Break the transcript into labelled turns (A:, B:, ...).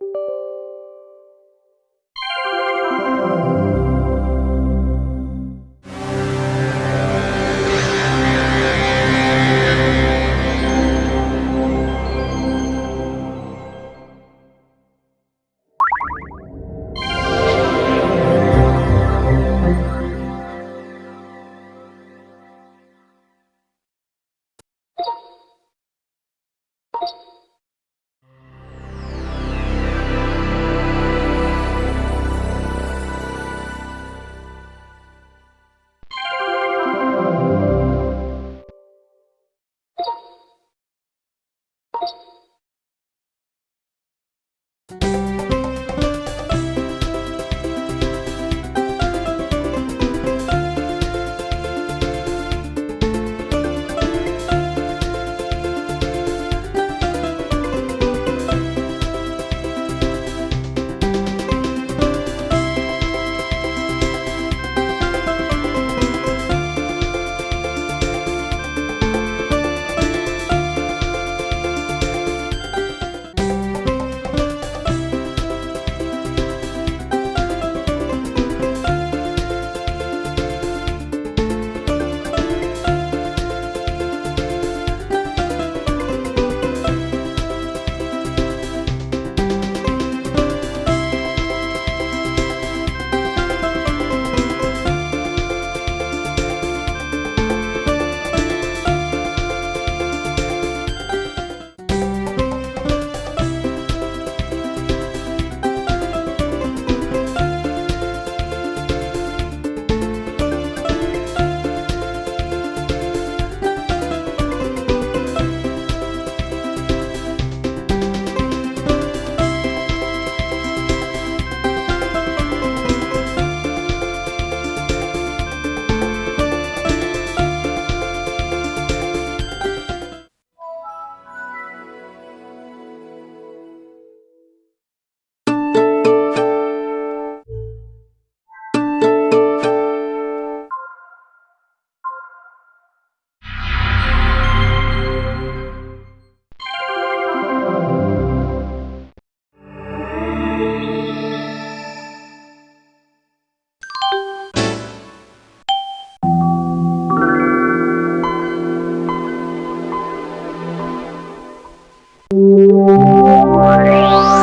A: you Música